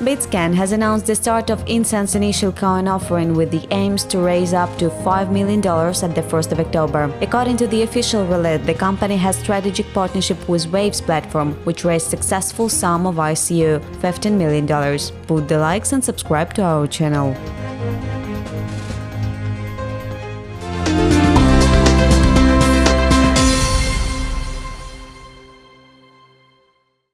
Bitscan has announced the start of Incent's initial coin offering with the aims to raise up to $5 million at the 1st of October. According to the official release, the company has strategic partnership with Waves platform, which raised successful sum of ICO $15 million. Put the likes and subscribe to our channel.